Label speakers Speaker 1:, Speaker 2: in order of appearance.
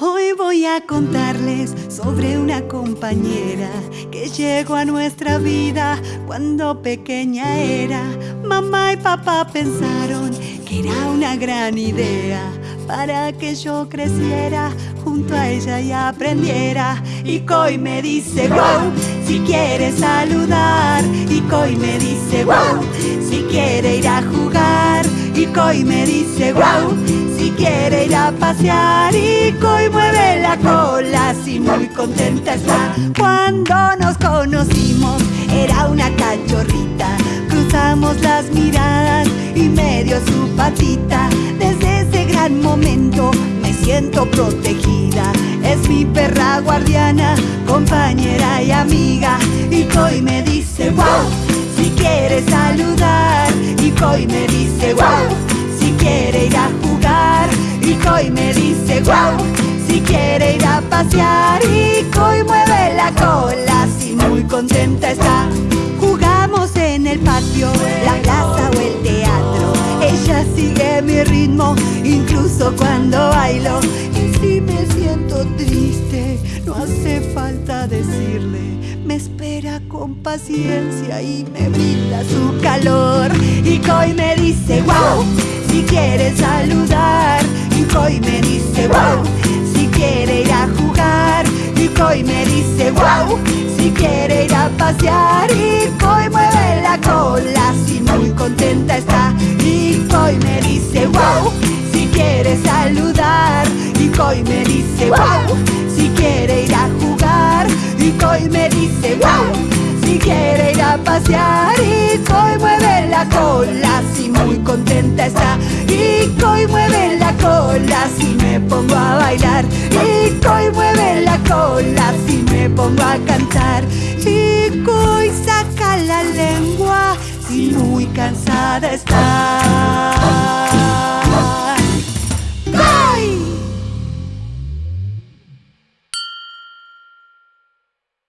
Speaker 1: Hoy voy a contarles sobre una compañera que llegó a nuestra vida cuando pequeña era. Mamá y papá pensaron que era una gran idea para que yo creciera junto a ella y aprendiera. Y Coy me dice wow, si quiere saludar. Y Coy me dice wow, si quiere ir a jugar. Y me dice wow si quiere ir a pasear y Coy mueve la cola así muy contenta está Cuando nos conocimos era una cachorrita Cruzamos las miradas y me dio su patita. Desde ese gran momento me siento protegida. Es mi perra guardiana, compañera y amiga. Y Coy me dice wow, si quiere saludar Y Coy me dice wow, si quiere ir a y Coy me dice wow Si quiere ir a pasear Y Coy mueve la cola Si muy contenta está. Jugamos en el patio, la plaza o el teatro. Ella sigue mi ritmo Incluso cuando bailo decirle Me espera con paciencia Y me brinda su calor Y Coy me dice wow si quiere saludar y Coy me dice wow Si quiere ir a jugar y Coy me dice wow Si quiere ir a pasear y Coy mueve la cola Si muy contenta está. Y Coy me dice wow Si quiere saludar y Coy me dice wow y me dice wow Si quiere ir a pasear y Coy mueve la cola Si muy contenta está. Y Coy mueve la cola si me pongo a bailar. Y Coy mueve la cola si me pongo a cantar. Y Coy saca la lengua si muy cansada está